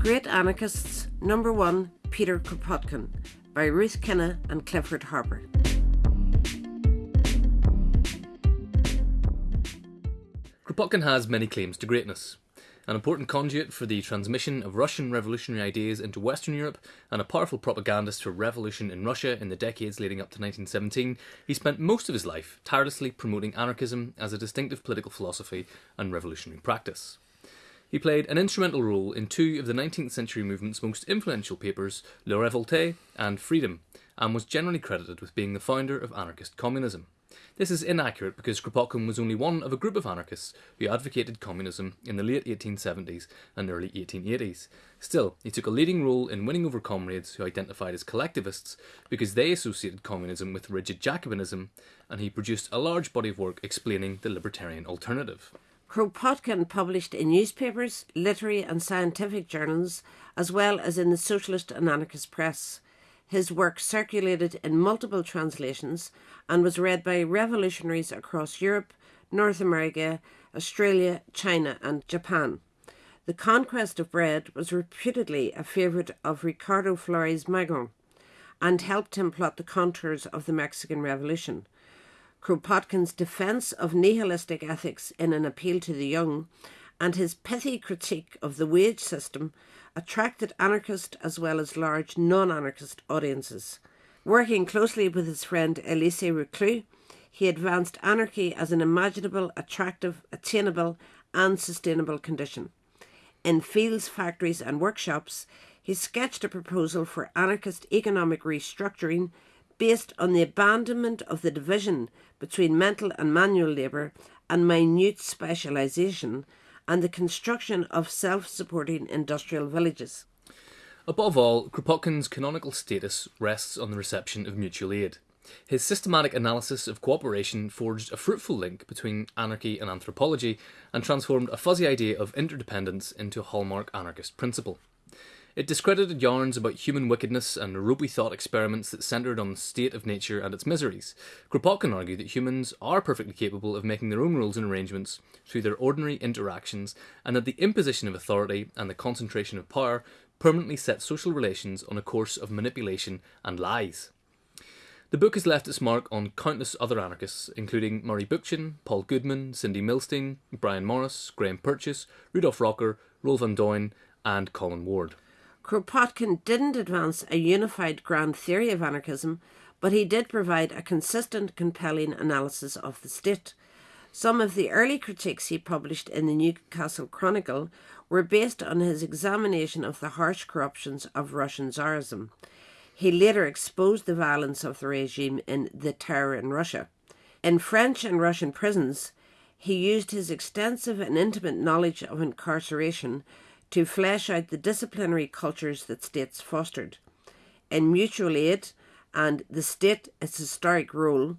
Great Anarchists, number one, Peter Kropotkin, by Ruth Kinna and Clifford Harper. Kropotkin has many claims to greatness. An important conduit for the transmission of Russian revolutionary ideas into Western Europe, and a powerful propagandist for revolution in Russia in the decades leading up to 1917, he spent most of his life tirelessly promoting anarchism as a distinctive political philosophy and revolutionary practice. He played an instrumental role in two of the 19th century movement's most influential papers, Le Revolte and Freedom, and was generally credited with being the founder of anarchist communism. This is inaccurate because Kropotkin was only one of a group of anarchists who advocated communism in the late 1870s and early 1880s. Still, he took a leading role in winning over comrades who identified as collectivists because they associated communism with rigid Jacobinism, and he produced a large body of work explaining the libertarian alternative. Kropotkin published in newspapers, literary and scientific journals, as well as in the socialist and anarchist press. His work circulated in multiple translations and was read by revolutionaries across Europe, North America, Australia, China, and Japan. The Conquest of Bread was reputedly a favourite of Ricardo Flores Magón and helped him plot the contours of the Mexican Revolution. Kropotkin's defence of nihilistic ethics in an appeal to the young, and his pithy critique of the wage system attracted anarchist as well as large non anarchist audiences. Working closely with his friend Elisée Reclus, he advanced anarchy as an imaginable, attractive, attainable, and sustainable condition. In fields, factories, and workshops, he sketched a proposal for anarchist economic restructuring based on the abandonment of the division between mental and manual labour and minute specialisation and the construction of self supporting industrial villages. Above all, Kropotkin's canonical status rests on the reception of mutual aid. His systematic analysis of cooperation forged a fruitful link between anarchy and anthropology and transformed a fuzzy idea of interdependence into a hallmark anarchist principle. It discredited yarns about human wickedness and ropey thought experiments that centred on the state of nature and its miseries. Kropotkin argued that humans are perfectly capable of making their own rules and arrangements through their ordinary interactions, and that the imposition of authority and the concentration of power permanently set social relations on a course of manipulation and lies. The book has left its mark on countless other anarchists, including Murray Bookchin, Paul Goodman, Cindy Milstein, Brian Morris, Graham Purchase, Rudolf Rocker, Roel van Duijn, and Colin Ward. Kropotkin didn't advance a unified grand theory of anarchism, but he did provide a consistent, compelling analysis of the state. Some of the early critiques he published in the Newcastle Chronicle were based on his examination of the harsh corruptions of Russian Tsarism. He later exposed the violence of the regime in The Terror in Russia. In French and Russian prisons, he used his extensive and intimate knowledge of incarceration to flesh out the disciplinary cultures that states fostered. In mutual aid and the state its historic role,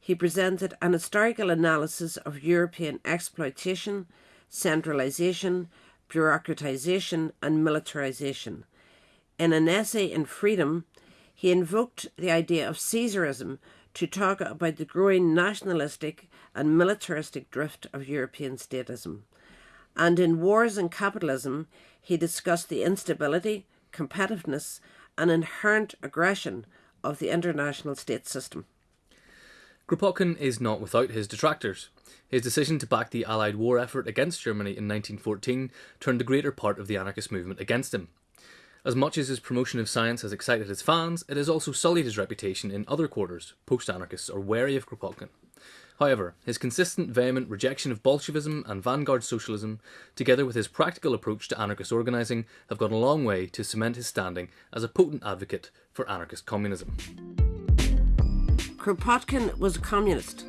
he presented an historical analysis of European exploitation, centralisation, bureaucratisation, and militarisation. In an essay in Freedom, he invoked the idea of Caesarism to talk about the growing nationalistic and militaristic drift of European statism and in Wars and Capitalism, he discussed the instability, competitiveness, and inherent aggression of the international state system. Kropotkin is not without his detractors. His decision to back the Allied war effort against Germany in 1914 turned the greater part of the anarchist movement against him. As much as his promotion of science has excited his fans, it has also sullied his reputation in other quarters. Post anarchists are wary of Kropotkin. However, his consistent, vehement rejection of Bolshevism and vanguard socialism, together with his practical approach to anarchist organising, have gone a long way to cement his standing as a potent advocate for anarchist communism. Kropotkin was a communist.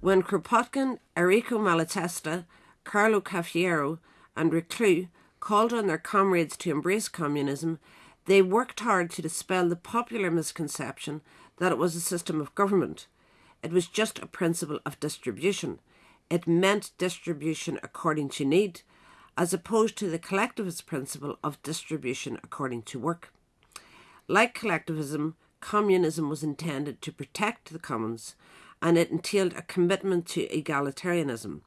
When Kropotkin, Errico Malatesta, Carlo Cafiero, and Reclus called on their comrades to embrace communism, they worked hard to dispel the popular misconception that it was a system of government. It was just a principle of distribution. It meant distribution according to need, as opposed to the collectivist principle of distribution according to work. Like collectivism, communism was intended to protect the commons, and it entailed a commitment to egalitarianism.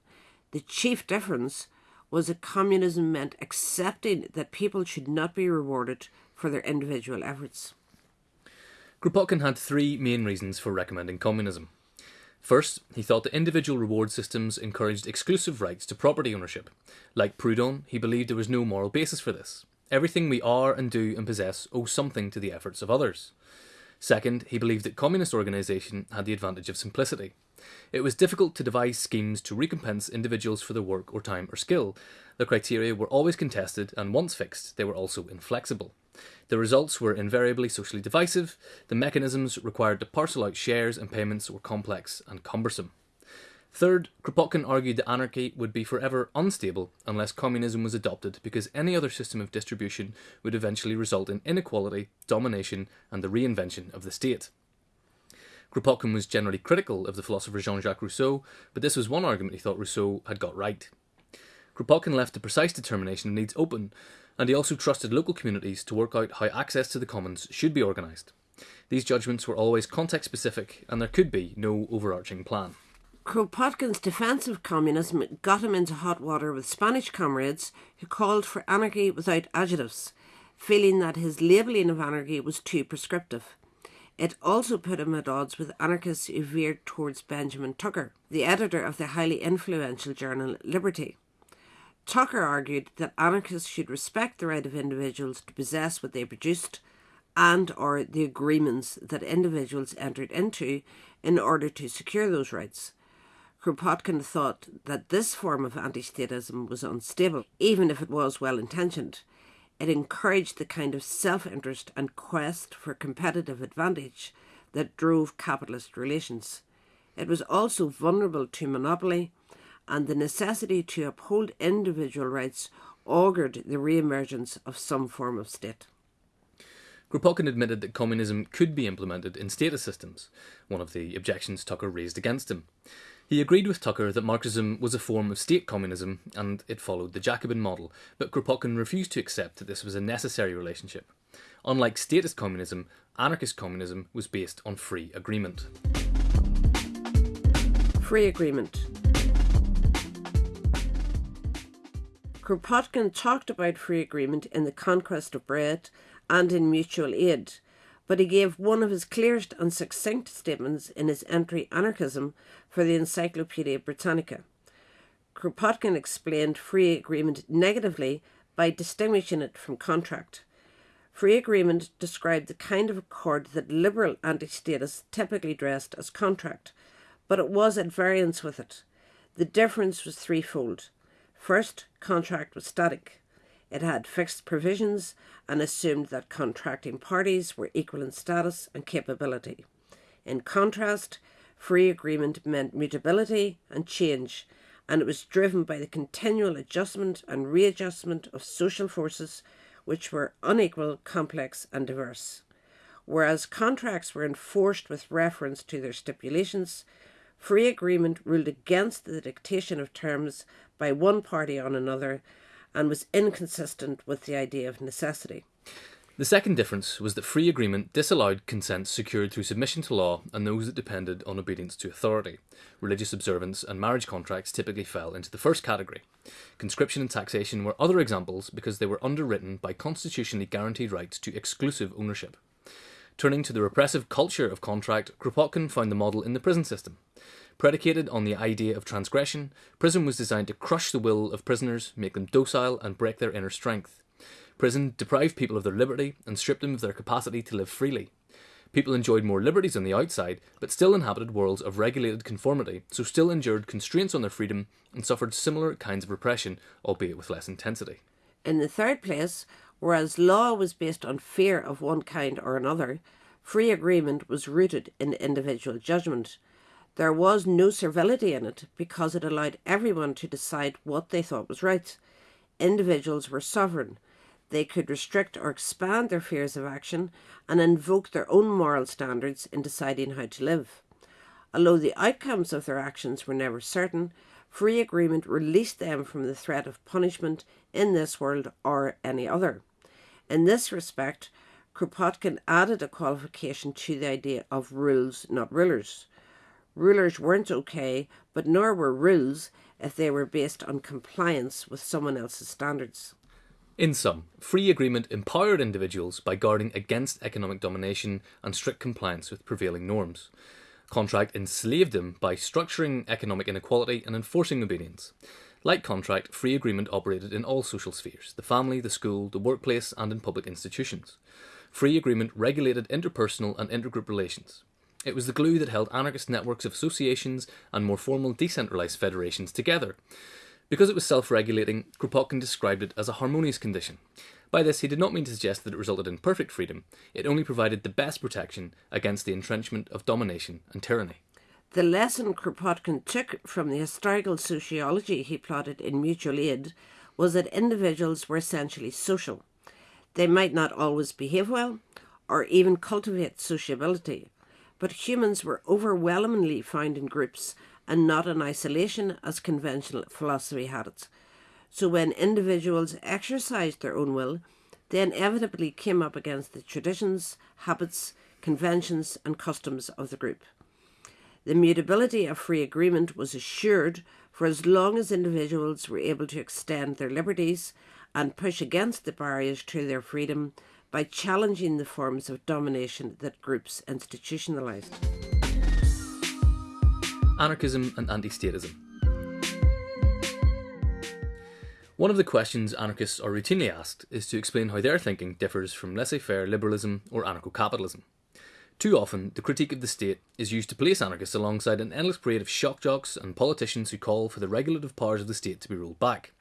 The chief difference was that communism meant accepting that people should not be rewarded for their individual efforts. Kropotkin had three main reasons for recommending communism. First, he thought that individual reward systems encouraged exclusive rights to property ownership. Like Proudhon, he believed there was no moral basis for this. Everything we are and do and possess owes something to the efforts of others. Second, he believed that communist organisation had the advantage of simplicity. It was difficult to devise schemes to recompense individuals for their work or time or skill. The criteria were always contested, and once fixed, they were also inflexible. The results were invariably socially divisive, the mechanisms required to parcel out shares and payments were complex and cumbersome. Third, Kropotkin argued that anarchy would be forever unstable unless communism was adopted because any other system of distribution would eventually result in inequality, domination, and the reinvention of the state. Kropotkin was generally critical of the philosopher Jean Jacques Rousseau, but this was one argument he thought Rousseau had got right. Kropotkin left the precise determination of needs open, and he also trusted local communities to work out how access to the commons should be organised. These judgments were always context specific, and there could be no overarching plan. Kropotkin's defence of communism got him into hot water with Spanish comrades who called for anarchy without adjectives, feeling that his labelling of anarchy was too prescriptive. It also put him at odds with anarchists who veered towards Benjamin Tucker, the editor of the highly influential journal Liberty. Tucker argued that anarchists should respect the right of individuals to possess what they produced and or the agreements that individuals entered into in order to secure those rights. Kropotkin thought that this form of anti statism was unstable, even if it was well intentioned. It encouraged the kind of self interest and quest for competitive advantage that drove capitalist relations. It was also vulnerable to monopoly, and the necessity to uphold individual rights augured the re emergence of some form of state. Kropotkin admitted that communism could be implemented in status systems, one of the objections Tucker raised against him. He agreed with Tucker that Marxism was a form of state communism and it followed the Jacobin model, but Kropotkin refused to accept that this was a necessary relationship. Unlike statist communism, anarchist communism was based on free agreement. Free agreement. Kropotkin talked about free agreement in The Conquest of Bread and in Mutual Aid, but he gave one of his clearest and succinct statements in his entry Anarchism for the Encyclopaedia Britannica. Kropotkin explained free agreement negatively by distinguishing it from contract. Free agreement described the kind of accord that liberal anti statists typically dressed as contract, but it was at variance with it. The difference was threefold. First, contract was static. It had fixed provisions and assumed that contracting parties were equal in status and capability. In contrast, free agreement meant mutability and change, and it was driven by the continual adjustment and readjustment of social forces which were unequal, complex, and diverse. Whereas contracts were enforced with reference to their stipulations, free agreement ruled against the dictation of terms by one party on another and was inconsistent with the idea of necessity. The second difference was that free agreement disallowed consent secured through submission to law and those that depended on obedience to authority. Religious observance and marriage contracts typically fell into the first category. Conscription and taxation were other examples because they were underwritten by constitutionally guaranteed rights to exclusive ownership. Turning to the repressive culture of contract, Kropotkin found the model in the prison system. Predicated on the idea of transgression, prison was designed to crush the will of prisoners, make them docile, and break their inner strength. Prison deprived people of their liberty and stripped them of their capacity to live freely. People enjoyed more liberties on the outside, but still inhabited worlds of regulated conformity, so still endured constraints on their freedom and suffered similar kinds of repression, albeit with less intensity. In the third place, whereas law was based on fear of one kind or another, free agreement was rooted in individual judgment. There was no servility in it because it allowed everyone to decide what they thought was right. Individuals were sovereign. They could restrict or expand their fears of action and invoke their own moral standards in deciding how to live. Although the outcomes of their actions were never certain, free agreement released them from the threat of punishment in this world or any other. In this respect, Kropotkin added a qualification to the idea of rules, not rulers. Rulers weren't okay, but nor were rules if they were based on compliance with someone else's standards. In sum, free agreement empowered individuals by guarding against economic domination and strict compliance with prevailing norms. Contract enslaved them by structuring economic inequality and enforcing obedience. Like contract, free agreement operated in all social spheres the family, the school, the workplace, and in public institutions. Free agreement regulated interpersonal and intergroup relations. It was the glue that held anarchist networks of associations and more formal decentralised federations together. Because it was self regulating, Kropotkin described it as a harmonious condition. By this, he did not mean to suggest that it resulted in perfect freedom, it only provided the best protection against the entrenchment of domination and tyranny. The lesson Kropotkin took from the historical sociology he plotted in Mutual Aid was that individuals were essentially social. They might not always behave well or even cultivate sociability, but humans were overwhelmingly found in groups and not in isolation as conventional philosophy had it. So when individuals exercised their own will, they inevitably came up against the traditions, habits, conventions, and customs of the group. The mutability of free agreement was assured for as long as individuals were able to extend their liberties and push against the barriers to their freedom by challenging the forms of domination that groups institutionalized anarchism and anti statism. One of the questions anarchists are routinely asked is to explain how their thinking differs from laissez faire liberalism or anarcho capitalism. Too often, the critique of the state is used to place anarchists alongside an endless parade of shock jocks and politicians who call for the regulative powers of the state to be rolled back.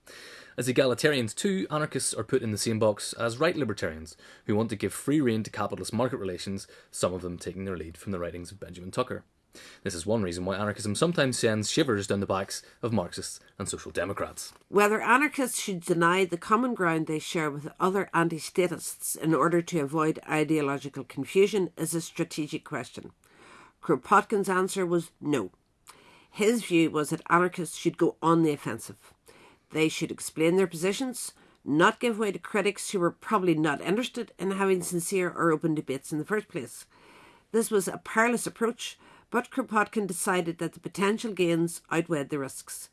As egalitarians, too, anarchists are put in the same box as right libertarians, who want to give free rein to capitalist market relations, some of them taking their lead from the writings of Benjamin Tucker. This is one reason why anarchism sometimes sends shivers down the backs of Marxists and Social Democrats. Whether anarchists should deny the common ground they share with other anti statists in order to avoid ideological confusion is a strategic question. Kropotkin's answer was no. His view was that anarchists should go on the offensive. They should explain their positions, not give way to critics who were probably not interested in having sincere or open debates in the first place. This was a perilous approach but Kropotkin decided that the potential gains outweighed the risks.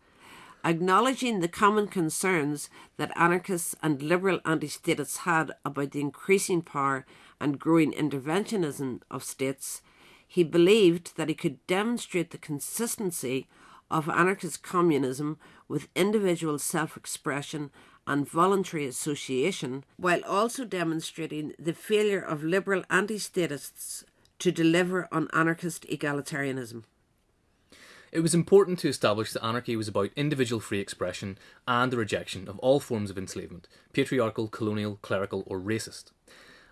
Acknowledging the common concerns that anarchists and liberal anti statists had about the increasing power and growing interventionism of states, he believed that he could demonstrate the consistency of anarchist communism with individual self expression and voluntary association, while also demonstrating the failure of liberal anti statists to deliver on anarchist egalitarianism. It was important to establish that anarchy was about individual free expression and the rejection of all forms of enslavement, patriarchal, colonial, clerical, or racist.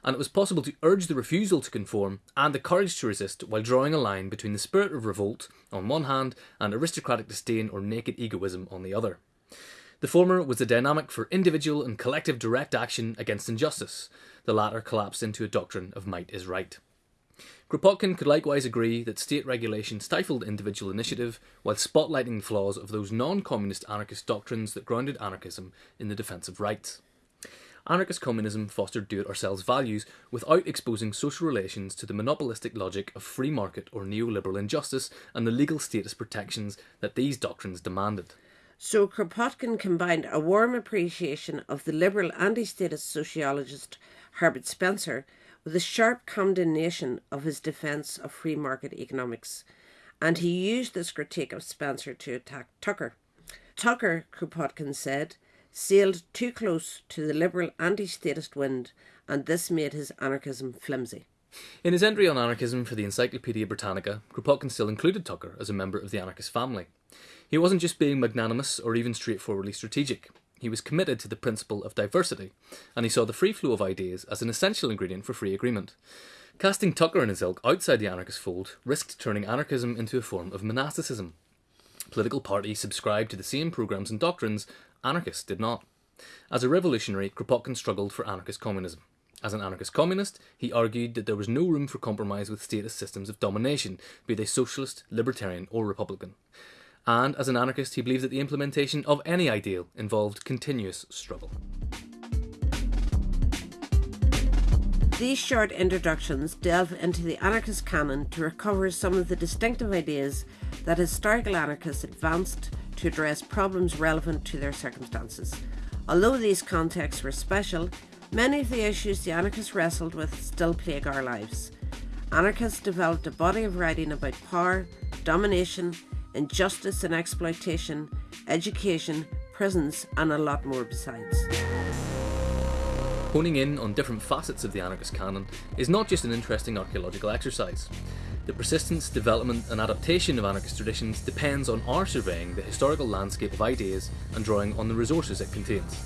And it was possible to urge the refusal to conform and the courage to resist while drawing a line between the spirit of revolt on one hand and aristocratic disdain or naked egoism on the other. The former was the dynamic for individual and collective direct action against injustice, the latter collapsed into a doctrine of might is right. Kropotkin could likewise agree that state regulation stifled individual initiative while spotlighting the flaws of those non communist anarchist doctrines that grounded anarchism in the defence of rights. Anarchist communism fostered do it ourselves values without exposing social relations to the monopolistic logic of free market or neoliberal injustice and the legal status protections that these doctrines demanded. So Kropotkin combined a warm appreciation of the liberal anti statist sociologist Herbert Spencer with a sharp condemnation of his defence of free market economics, and he used this critique of Spencer to attack Tucker. Tucker, Kropotkin said, sailed too close to the liberal anti statist wind, and this made his anarchism flimsy. In his entry on anarchism for the Encyclopaedia Britannica, Kropotkin still included Tucker as a member of the anarchist family. He wasn't just being magnanimous or even straightforwardly strategic. He was committed to the principle of diversity, and he saw the free flow of ideas as an essential ingredient for free agreement. Casting Tucker and his ilk outside the anarchist fold risked turning anarchism into a form of monasticism. Political parties subscribed to the same programs and doctrines, anarchists did not. As a revolutionary, Kropotkin struggled for anarchist communism. As an anarchist communist, he argued that there was no room for compromise with statist systems of domination, be they socialist, libertarian, or republican and as an anarchist, he believed that the implementation of any ideal involved continuous struggle. These short introductions delve into the anarchist canon to recover some of the distinctive ideas that historical anarchists advanced to address problems relevant to their circumstances. Although these contexts were special, many of the issues the anarchists wrestled with still plague our lives. Anarchists developed a body of writing about power, domination, injustice and exploitation, education, prisons, and a lot more besides. Honing in on different facets of the anarchist canon is not just an interesting archaeological exercise. The persistence, development, and adaptation of anarchist traditions depends on our surveying the historical landscape of ideas and drawing on the resources it contains.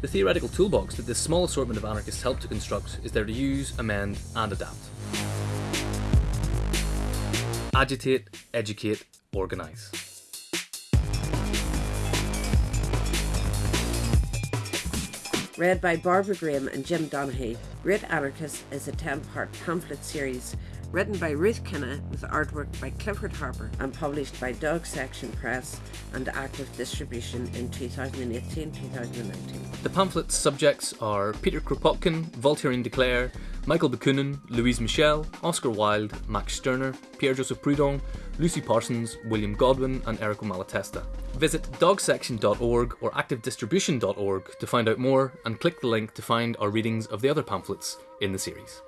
The theoretical toolbox that this small assortment of anarchists help to construct is there to use, amend, and adapt. Agitate, educate, organise. Read by Barbara Graham and Jim Donaghy, Great Anarchist is a 10 part pamphlet series written by Ruth Kinna with artwork by Clifford Harper and published by Dog Section Press and active distribution in 2018 2019. The pamphlet's subjects are Peter Kropotkin, Voltairine de Cleyre, Michael Bakunin, Louise Michel, Oscar Wilde, Max Stirner, Pierre Joseph Proudhon, Lucy Parsons, William Godwin, and Errico Malatesta. Visit dogsection.org or activedistribution.org to find out more and click the link to find our readings of the other pamphlets in the series.